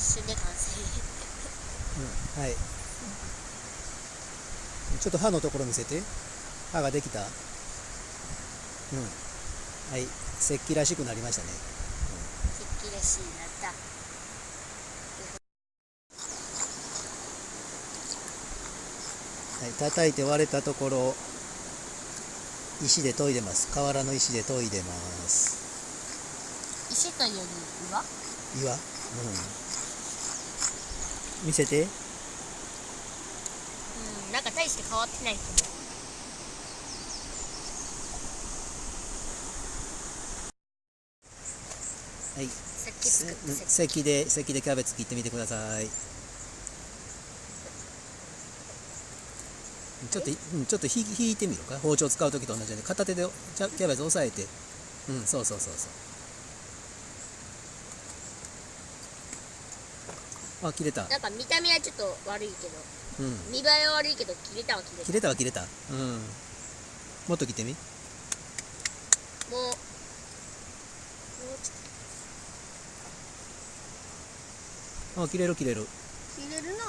一瞬で完成。うん、はい。ちょっと歯のところ見せて。歯ができた。うん。はい。石器らしくなりましたね。石器らしいな。ったはい。叩いて割れたところ石で研いでます。瓦の石で研いでます。石というより岩岩。うん見せて。うんなんか大して変わってないけどはい。さっき作った石せ石で石でキャベツ切ってみてください。ちょっとうんちょっとひ引いてみるか？包丁使う時と同じように片手でキャキャベツ押さえて。うんそうそうそうそうあ切れた。なんか見た目はちょっと悪いけどうん。見栄えは悪いけど切れたは切れた。切れたは切れた。うん。もっと切ってみ？もう。もうちょっあ切れる切れる。と切れるな